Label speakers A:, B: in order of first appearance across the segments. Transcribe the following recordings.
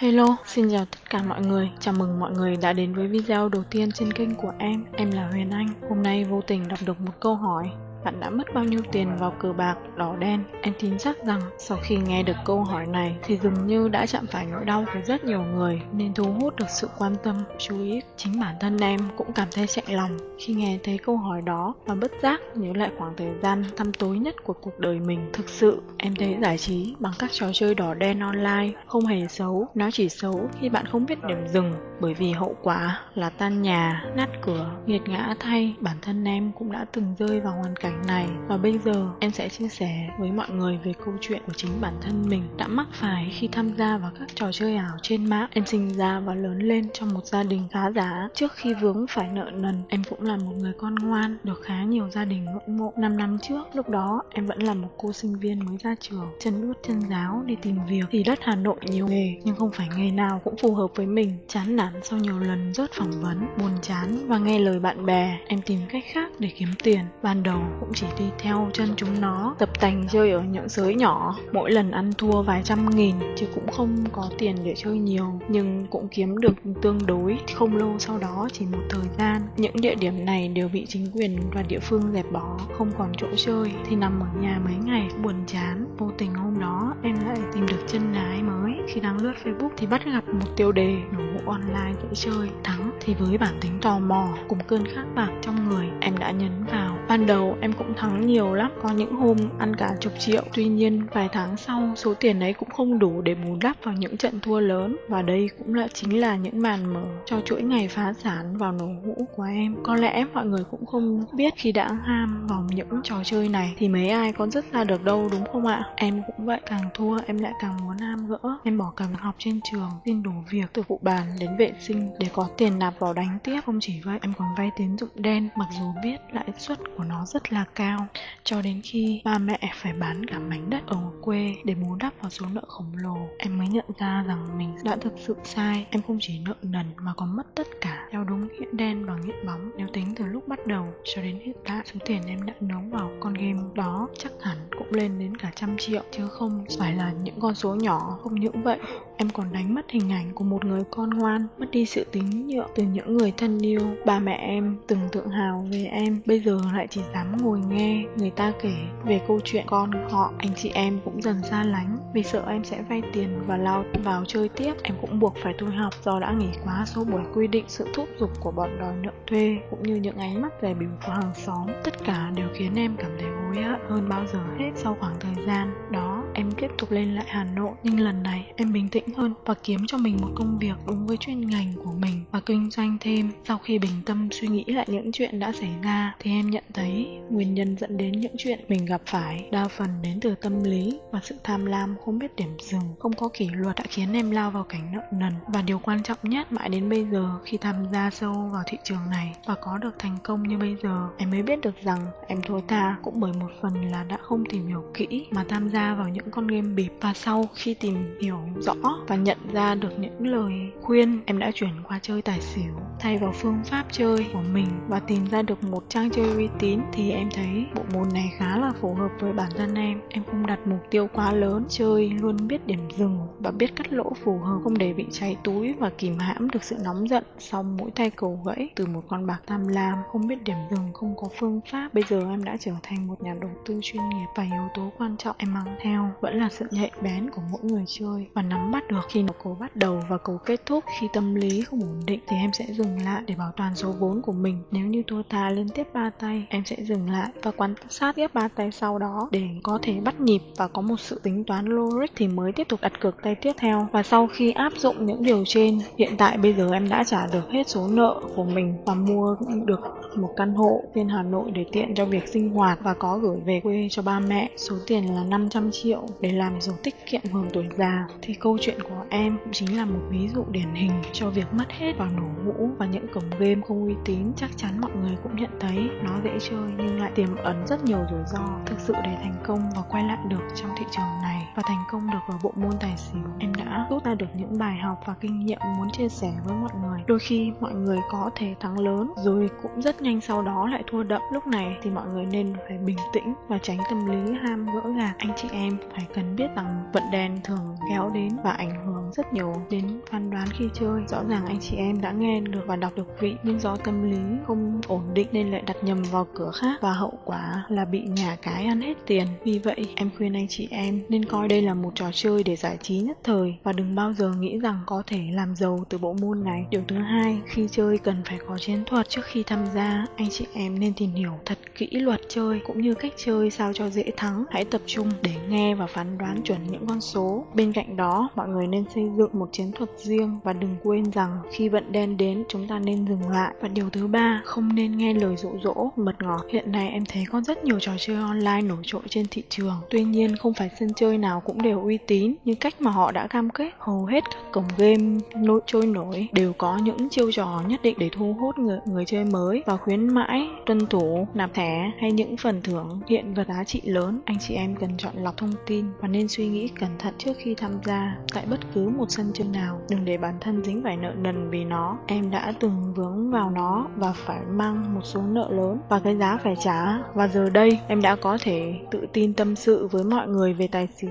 A: Hello, xin chào tất cả mọi người. Chào mừng mọi người đã đến với video đầu tiên trên kênh của em. Em là Huyền Anh. Hôm nay vô tình đọc được một câu hỏi bạn đã mất bao nhiêu tiền vào cờ bạc, đỏ đen? Em tin chắc rằng sau khi nghe được câu hỏi này thì dường như đã chạm phải nỗi đau của rất nhiều người nên thu hút được sự quan tâm, chú ý. Chính bản thân em cũng cảm thấy chạy lòng khi nghe thấy câu hỏi đó và bất giác nhớ lại khoảng thời gian tăm tối nhất của cuộc đời mình. Thực sự, em thấy giải trí bằng các trò chơi đỏ đen online không hề xấu, nó chỉ xấu khi bạn không biết điểm dừng bởi vì hậu quả là tan nhà, nát cửa, nghiệt ngã thay. Bản thân em cũng đã từng rơi vào hoàn cảnh này và bây giờ em sẽ chia sẻ với mọi người về câu chuyện của chính bản thân mình đã mắc phải khi tham gia vào các trò chơi ảo trên mạng. Em sinh ra và lớn lên trong một gia đình khá giả. Trước khi vướng phải nợ nần, em cũng là một người con ngoan, được khá nhiều gia đình ngưỡng mộ. 5 năm trước, lúc đó em vẫn là một cô sinh viên mới ra trường, chân ướt chân giáo đi tìm việc. Thì đất Hà Nội nhiều nghề, nhưng không phải nghề nào cũng phù hợp với mình. Chán nản sau nhiều lần rớt phỏng vấn, buồn chán và nghe lời bạn bè, em tìm cách khác để kiếm tiền. Ban đầu cũng chỉ đi theo chân chúng nó tập tành chơi ở những giới nhỏ mỗi lần ăn thua vài trăm nghìn chứ cũng không có tiền để chơi nhiều nhưng cũng kiếm được tương đối. Không lâu sau đó chỉ một thời gian những địa điểm này đều bị chính quyền và địa phương dẹp bỏ không còn chỗ chơi. Thì nằm ở nhà mấy ngày buồn chán vô tình hôm đó em lại tìm được chân ái mới khi đang lướt facebook thì bắt gặp một tiêu đề nổ vụ online dễ chơi, thắng thì với bản tính tò mò cùng cơn khát bạc trong người, em đã nhấn vào. Ban đầu em cũng thắng nhiều lắm, có những hôm ăn cả chục triệu. Tuy nhiên, vài tháng sau, số tiền ấy cũng không đủ để bù đắp vào những trận thua lớn. Và đây cũng là chính là những màn mở cho chuỗi ngày phá sản vào nổ hũ của em. Có lẽ mọi người cũng không biết khi đã ham vào những trò chơi này thì mấy ai có dứt ra được đâu, đúng không ạ? Em cũng vậy, càng thua em lại càng muốn ham gỡ em bỏ cả việc học trên trường, xin đủ việc từ phụ bàn đến vệ sinh để có tiền nạp vào đánh tiếp. Không chỉ vậy, em còn vay tín dụng đen, mặc dù biết lãi suất của nó rất là cao. Cho đến khi ba mẹ phải bán cả mảnh đất ở quê để bù đắp vào số nợ khổng lồ, em mới nhận ra rằng mình đã thực sự sai. Em không chỉ nợ nần mà còn mất tất cả. Theo đúng nghĩa đen và nghĩa bóng, nếu tính từ lúc bắt đầu cho đến hiện tại, số tiền em đã nấu vào con game đó chắc hẳn cũng lên đến cả trăm triệu, chứ không phải là những con số nhỏ, không những vậy. Em còn đánh mất hình ảnh của một người con ngoan, mất đi sự tín nhượng từ những người thân yêu. Ba mẹ em từng tự hào về em, bây giờ lại chỉ dám ngồi nghe người ta kể về câu chuyện con họ. Anh chị em cũng dần xa lánh, vì sợ em sẽ vay tiền và lao vào chơi tiếp. Em cũng buộc phải thôi học do đã nghỉ quá số buổi quy định sự thúc giục của bọn đòi nợ thuê, cũng như những ánh mắt dè bỉu của hàng xóm. Tất cả đều khiến em cảm thấy hối hận hơn bao giờ hết sau khoảng thời gian đó em tiếp tục lên lại Hà Nội, nhưng lần này em bình tĩnh hơn và kiếm cho mình một công việc đúng với chuyên ngành của mình và kinh doanh thêm. Sau khi bình tâm suy nghĩ lại những chuyện đã xảy ra, thì em nhận thấy nguyên nhân dẫn đến những chuyện mình gặp phải đa phần đến từ tâm lý và sự tham lam, không biết điểm dừng, không có kỷ luật đã khiến em lao vào cảnh nợ nần. Và điều quan trọng nhất, mãi đến bây giờ, khi tham gia sâu vào thị trường này và có được thành công như bây giờ, em mới biết được rằng em thua tha cũng bởi một phần là đã không tìm hiểu kỹ mà tham gia vào những những con game bịp và sau khi tìm hiểu rõ và nhận ra được những lời khuyên, em đã chuyển qua chơi tài xỉu, thay vào phương pháp chơi của mình và tìm ra được một trang chơi uy tín thì em thấy bộ môn này khá là phù hợp với bản thân em. Em không đặt mục tiêu quá lớn, chơi luôn biết điểm dừng và biết cắt lỗ phù hợp, không để bị cháy túi và kìm hãm được sự nóng giận. Sau mỗi tay cầu gãy từ một con bạc tham lam, không biết điểm dừng, không có phương pháp. Bây giờ em đã trở thành một nhà đầu tư chuyên nghiệp và yếu tố quan trọng em mang theo vẫn là sự nhạy bén của mỗi người chơi. Và nắm bắt được khi nào cầu bắt đầu và cầu kết thúc, khi tâm lý không ổn định thì em sẽ dừng lại để bảo toàn số vốn của mình. Nếu như thua tha liên tiếp ba tay, em sẽ dừng lại và quan sát tiếp ba tay sau đó để có thể bắt nhịp và có một sự tính toán logic thì mới tiếp tục đặt cược tay tiếp theo. Và sau khi áp dụng những điều trên, hiện tại bây giờ em đã trả được hết số nợ của mình và mua được một căn hộ trên Hà Nội để tiện cho việc sinh hoạt và có gửi về quê cho ba mẹ. Số tiền là 500 triệu để làm sổ tiết kiệm hưởng tuổi già. Thì câu chuyện của em cũng chính là một ví dụ điển hình cho việc mất hết vào nổ mũ và những cổng game không uy tín chắc chắn mọi người cũng nhận thấy. Nó dễ chơi nhưng lại tiềm ẩn rất nhiều rủi ro. Thực sự để thành công và quay lại được trong thị trường này và thành công được ở bộ môn tài xỉu, em đã rút ra được những bài học và kinh nghiệm muốn chia sẻ với mọi người. Đôi khi mọi người có thể thắng lớn rồi cũng rất nhanh sau đó lại thua đậm lúc này thì mọi người nên phải bình tĩnh và tránh tâm lý ham gỡ gạc anh chị em phải cần biết rằng vận đen thường kéo đến và ảnh hưởng rất nhiều đến phán đoán khi chơi. Rõ ràng anh chị em đã nghe được và đọc được vị nhưng do tâm lý không ổn định nên lại đặt nhầm vào cửa khác và hậu quả là bị nhà cái ăn hết tiền. Vì vậy, em khuyên anh chị em nên coi đây là một trò chơi để giải trí nhất thời và đừng bao giờ nghĩ rằng có thể làm giàu từ bộ môn này. Điều thứ hai, khi chơi cần phải có chiến thuật trước khi tham gia. Anh chị em nên tìm hiểu thật kỹ luật chơi cũng như cách chơi sao cho dễ thắng. Hãy tập trung để nghe và phán đoán chuẩn những con số. Bên cạnh đó, mọi người nên xây dựng một chiến thuật riêng và đừng quên rằng khi vận đen đến chúng ta nên dừng lại. Và điều thứ ba, không nên nghe lời dụ dỗ, mật ngọt. Hiện nay em thấy có rất nhiều trò chơi online nổi trội trên thị trường. Tuy nhiên không phải sân chơi nào cũng đều uy tín như cách mà họ đã cam kết. Hầu hết các cổng game nổi trôi nổi đều có những chiêu trò nhất định để thu hút người, người chơi mới và khuyến mãi, tuân thủ, nạp thẻ hay những phần thưởng hiện vật giá trị lớn. Anh chị em cần chọn lọc thông tin và nên suy nghĩ cẩn thận trước khi tham gia tại bất cứ một sân chơi nào. Đừng để bản thân dính phải nợ nần vì nó. Em đã từng vướng vào nó và phải mang một số nợ lớn và cái giá phải trả. Và giờ đây em đã có thể tự tin tâm sự với mọi người về tài xỉu.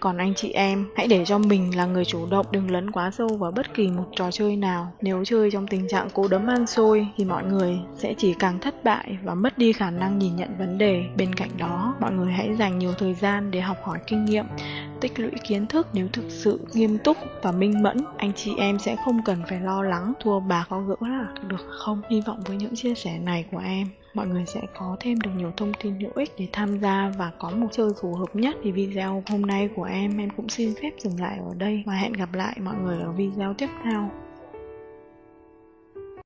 A: Còn anh chị em, hãy để cho mình là người chủ động, đừng lấn quá sâu vào bất kỳ một trò chơi nào. Nếu chơi trong tình trạng cố đấm ăn xôi thì mọi người sẽ chỉ càng thất bại và mất đi khả năng nhìn nhận vấn đề. Bên cạnh đó, mọi người hãy dành nhiều thời gian để học hỏi kinh nghiệm, tích lũy kiến thức nếu thực sự nghiêm túc và minh mẫn, anh chị em sẽ không cần phải lo lắng thua bà có gỡ là được không? Hy vọng với những chia sẻ này của em mọi người sẽ có thêm được nhiều thông tin hữu ích để tham gia và có một chơi phù hợp nhất thì video hôm nay của em em cũng xin phép dừng lại ở đây và hẹn gặp lại mọi người ở video tiếp theo